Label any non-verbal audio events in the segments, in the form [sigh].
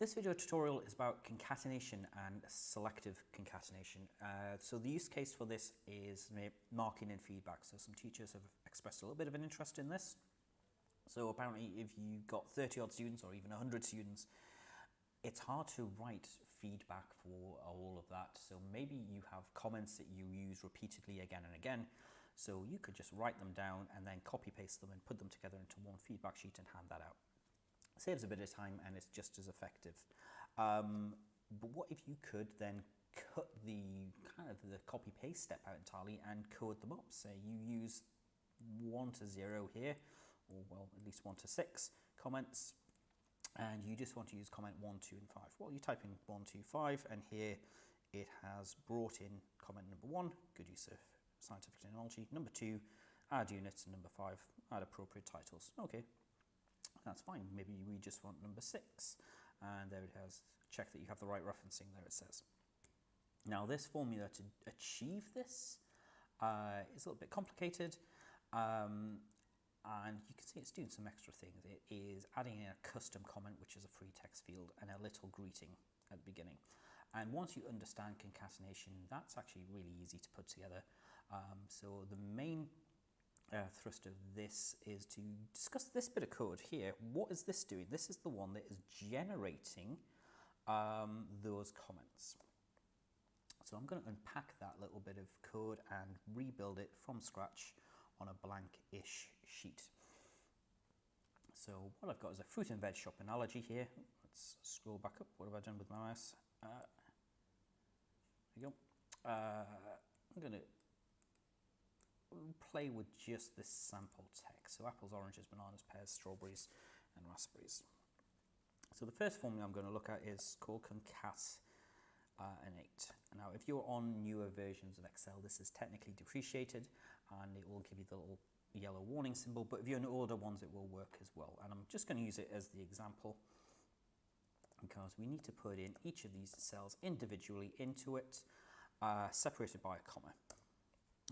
this video tutorial is about concatenation and selective concatenation. Uh, so the use case for this is marking and feedback. So some teachers have expressed a little bit of an interest in this. So apparently if you've got 30 odd students or even 100 students, it's hard to write feedback for all of that. So maybe you have comments that you use repeatedly again and again. So you could just write them down and then copy paste them and put them together into one feedback sheet and hand that out saves a bit of time and it's just as effective. Um, but what if you could then cut the kind of the copy paste step out entirely and code them up? Say you use one to zero here, or well, at least one to six comments, and you just want to use comment one, two, and five. Well, you type in one, two, five, and here it has brought in comment number one, good use of scientific terminology, number two, add units, and number five, add appropriate titles. Okay, that's fine. Maybe we just want number six. And there it has, check that you have the right referencing, there it says. Now this formula to achieve this uh, is a little bit complicated. Um, and you can see it's doing some extra things. It is adding in a custom comment, which is a free text field, and a little greeting at the beginning. And once you understand concatenation, that's actually really easy to put together. Um, so the main uh, thrust of this is to discuss this bit of code here. What is this doing? This is the one that is generating um, those comments. So I'm going to unpack that little bit of code and rebuild it from scratch on a blank-ish sheet. So what I've got is a fruit and veg shop analogy here. Let's scroll back up. What have I done with my mouse? Uh, there you go. Uh, I'm going to play with just this sample text. So apples, oranges, bananas, pears, strawberries, and raspberries. So the first formula I'm going to look at is called concat uh, innate. Now, if you're on newer versions of Excel, this is technically depreciated and it will give you the little yellow warning symbol, but if you're in older ones, it will work as well. And I'm just going to use it as the example because we need to put in each of these cells individually into it, uh, separated by a comma.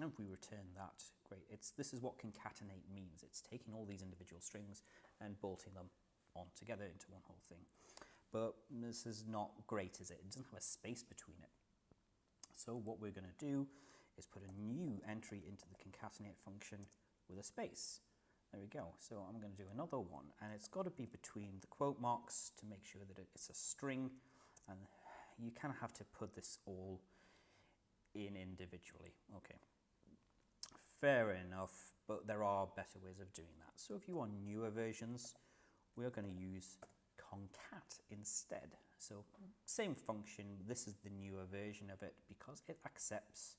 And if we return that, great. It's, this is what concatenate means. It's taking all these individual strings and bolting them on together into one whole thing. But this is not great, is it? It doesn't have a space between it. So what we're going to do is put a new entry into the concatenate function with a space. There we go. So I'm going to do another one, and it's got to be between the quote marks to make sure that it's a string, and you kind of have to put this all in individually. Okay. Fair enough, but there are better ways of doing that. So if you want newer versions, we're going to use concat instead. So same function, this is the newer version of it because it accepts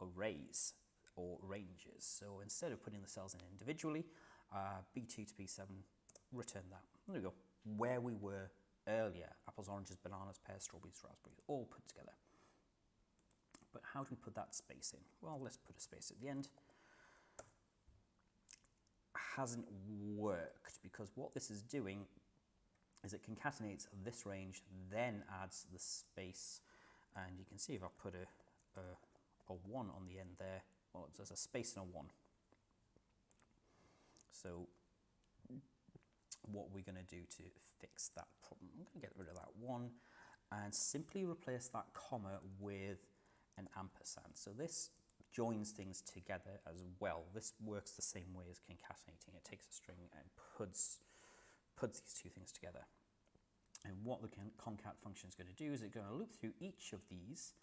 arrays or ranges. So instead of putting the cells in individually, uh, B2 to B7, return that. There we go. Where we were earlier, apples, oranges, bananas, pears, strawberries, raspberries, all put together. But how do we put that space in? Well, let's put a space at the end. Hasn't worked because what this is doing is it concatenates this range, then adds the space. And you can see if I put a, a, a 1 on the end there, well, there's a space and a 1. So what we're going to do to fix that problem, I'm going to get rid of that 1 and simply replace that comma with an ampersand. So this joins things together as well. This works the same way as concatenating. It takes a string and puts, puts these two things together. And what the concat function is going to do is it's going to loop through each of these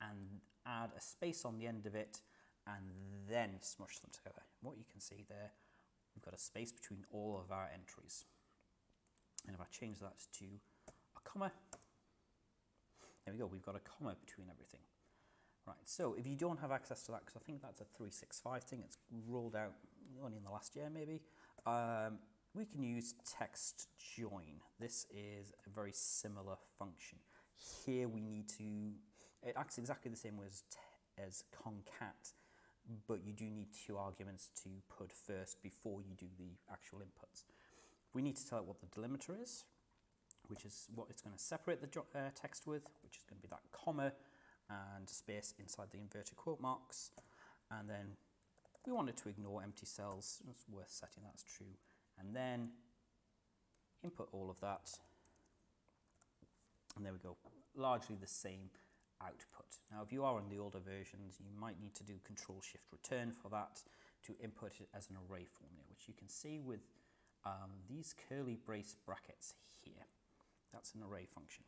and add a space on the end of it and then smush them together. What you can see there, we've got a space between all of our entries. And if I change that to a comma, there we go, we've got a comma between everything. Right, so if you don't have access to that, because I think that's a 365 thing, it's rolled out only in the last year maybe, um, we can use text join. This is a very similar function. Here we need to, it acts exactly the same way as, as concat, but you do need two arguments to put first before you do the actual inputs. We need to tell it what the delimiter is, which is what it's going to separate the uh, text with, which is going to be that comma, and space inside the inverted quote marks. And then we wanted to ignore empty cells. It's worth setting that's true. And then input all of that And there we go, largely the same output. Now, if you are on the older versions, you might need to do Control Shift Return for that to input it as an array formula, which you can see with um, these curly brace brackets here. That's an array function.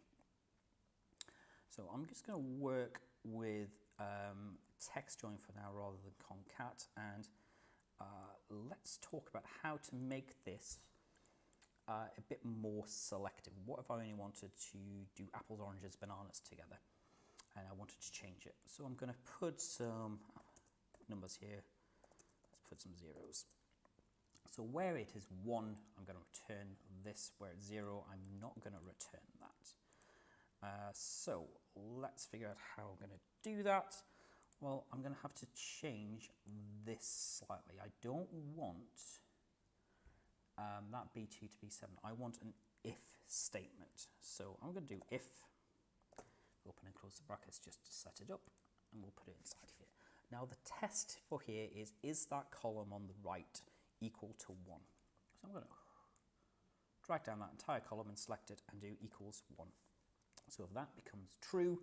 So I'm just going to work with um, text join for now rather than concat and uh, let's talk about how to make this uh, a bit more selective. What if I only wanted to do apples, oranges, bananas together and I wanted to change it? So I'm going to put some numbers here. Let's put some zeros. So where it is 1, I'm going to return this. Where it's 0, I'm not going to return that. Uh, so let's figure out how I'm going to do that. Well, I'm going to have to change this slightly. I don't want um, that B2 to B7. I want an if statement. So I'm going to do if, open and close the brackets just to set it up, and we'll put it inside here. Now the test for here is, is that column on the right equal to 1? So I'm going to drag down that entire column and select it and do equals 1. So if that becomes true,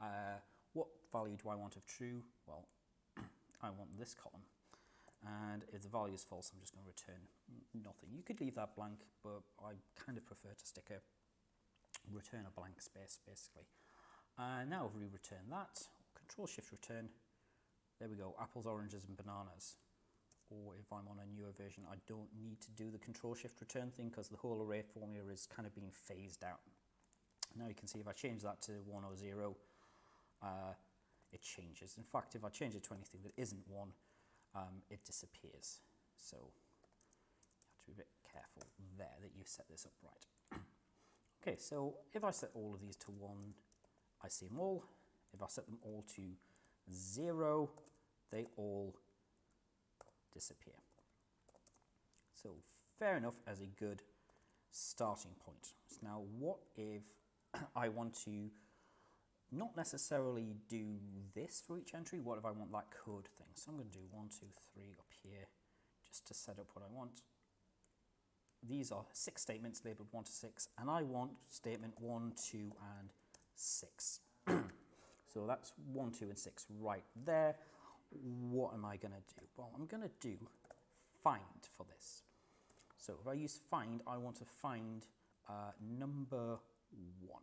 uh, what value do I want of true? Well, [clears throat] I want this column. And if the value is false, I'm just going to return nothing. You could leave that blank, but I kind of prefer to stick a return a blank space, basically. Uh, now if we return that, Control Shift Return, there we go, apples, oranges, and bananas. Or if I'm on a newer version, I don't need to do the Control Shift Return thing because the whole array formula is kind of being phased out. Now you can see if I change that to 1 or 0, uh, it changes. In fact, if I change it to anything that isn't 1, um, it disappears. So you have to be a bit careful there that you set this up right. [clears throat] okay, so if I set all of these to 1, I see them all. If I set them all to 0, they all disappear. So fair enough as a good starting point. So now what if [clears throat] I want to not necessarily do this for each entry. What if I want that code thing? So I'm going to do one, two, three up here just to set up what I want. These are six statements labeled 1 to 6, and I want statement 1, 2, and 6. [clears throat] so that's 1, 2, and 6 right there. What am I going to do? Well, I'm going to do find for this. So if I use find, I want to find uh, number 1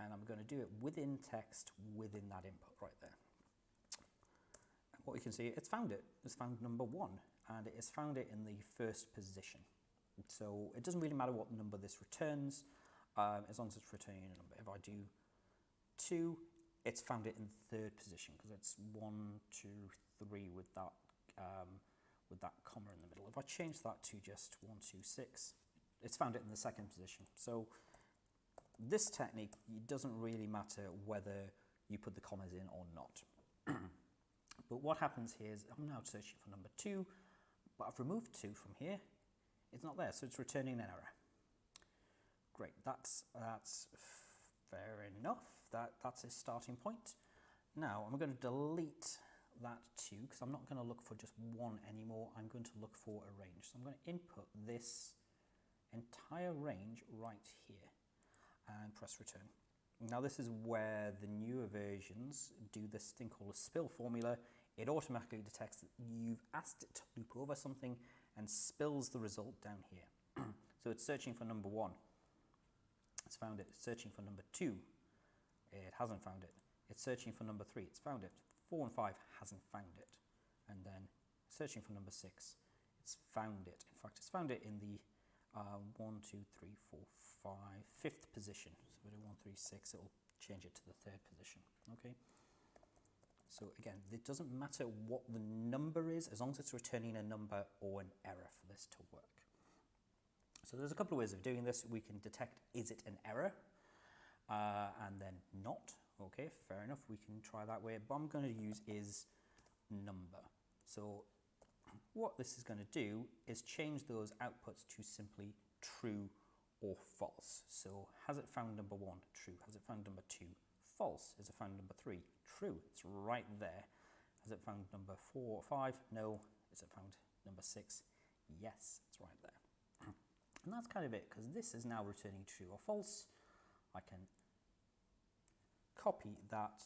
and I'm going to do it within text within that input right there. And what you can see, it's found it. It's found number one, and it has found it in the first position. So it doesn't really matter what number this returns, um, as long as it's returning a number. If I do two, it's found it in third position because it's one, two, three with that um, with that comma in the middle. If I change that to just one, two, six, it's found it in the second position. So this technique, it doesn't really matter whether you put the commas in or not. [clears throat] but what happens here is I'm now searching for number two, but I've removed two from here. It's not there, so it's returning an error. Great, that's, that's fair enough. That, that's a starting point. Now I'm going to delete that two because I'm not going to look for just one anymore. I'm going to look for a range. So I'm going to input this entire range right here and press return. Now this is where the newer versions do this thing called a spill formula. It automatically detects that you've asked it to loop over something and spills the result down here. [clears throat] so it's searching for number one. It's found it. It's searching for number two. It hasn't found it. It's searching for number three. It's found it. Four and five hasn't found it. And then searching for number six. It's found it. In fact, it's found it in the uh, one, two, three, four, five, fifth position. So we do one, three, six, it'll change it to the third position, okay? So again, it doesn't matter what the number is, as long as it's returning a number or an error for this to work. So there's a couple of ways of doing this. We can detect, is it an error? Uh, and then not, okay, fair enough, we can try that way. But I'm gonna use is number. So what this is going to do is change those outputs to simply true or false. So has it found number one? True. Has it found number two? False. Has it found number three? True. It's right there. Has it found number four or five? No. Has it found number six? Yes, it's right there. [clears throat] and that's kind of it, because this is now returning true or false. I can copy that,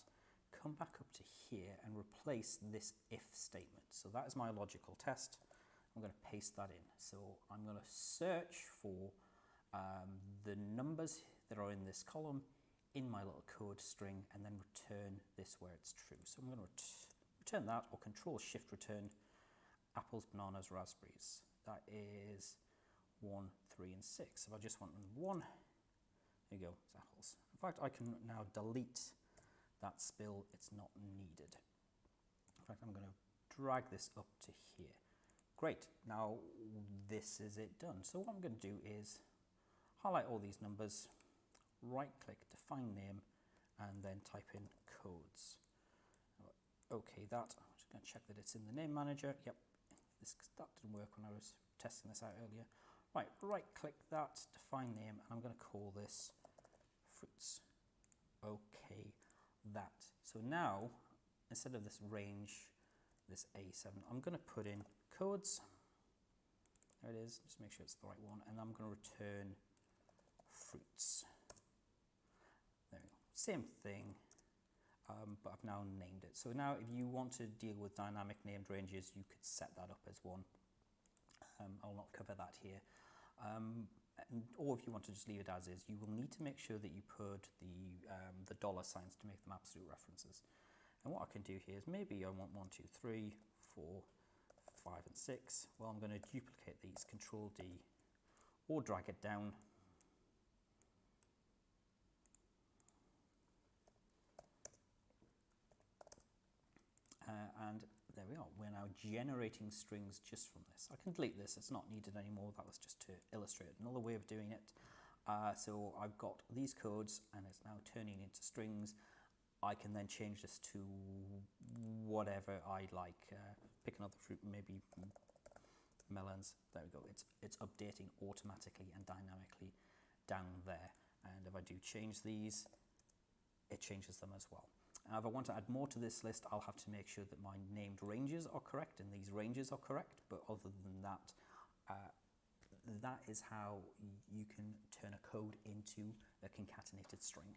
come back up to here and replace this if statement. So that is my logical test. I'm going to paste that in. So I'm going to search for um, the numbers that are in this column in my little code string and then return this where it's true. So I'm going to ret return that or control shift return apples, bananas, raspberries. That is one, three and six. If I just want one, there you go, it's apples. In fact, I can now delete that spill, it's not needed. In fact, I'm going to drag this up to here. Great, now this is it done. So what I'm going to do is highlight all these numbers, right click, define name, and then type in codes. Okay, that, I'm just going to check that it's in the name manager. Yep, this, that didn't work when I was testing this out earlier. Right, right click that, define name, and I'm going to call this fruits. Okay, that. So now, instead of this range, this A7, I'm going to put in codes. There it is, just make sure it's the right one, and I'm going to return fruits. There we go. Same thing, um, but I've now named it. So now if you want to deal with dynamic named ranges, you could set that up as one. Um, I'll not cover that here. Um, or if you want to just leave it as is, you will need to make sure that you put the, um, the dollar signs to make them absolute references. And what I can do here is maybe I want one, two, three, four, five, and six. Well, I'm going to duplicate these, Control D, or drag it down. Uh, and there we are. We're now generating strings just from this. I can delete this. It's not needed anymore. That was just to illustrate another way of doing it. Uh, so I've got these codes and it's now turning into strings. I can then change this to whatever I like. Uh, pick another fruit, maybe melons. There we go. It's, it's updating automatically and dynamically down there. And if I do change these, it changes them as well. Now, if I want to add more to this list, I'll have to make sure that my named ranges are correct and these ranges are correct. But other than that, uh, that is how you can turn a code into a concatenated string.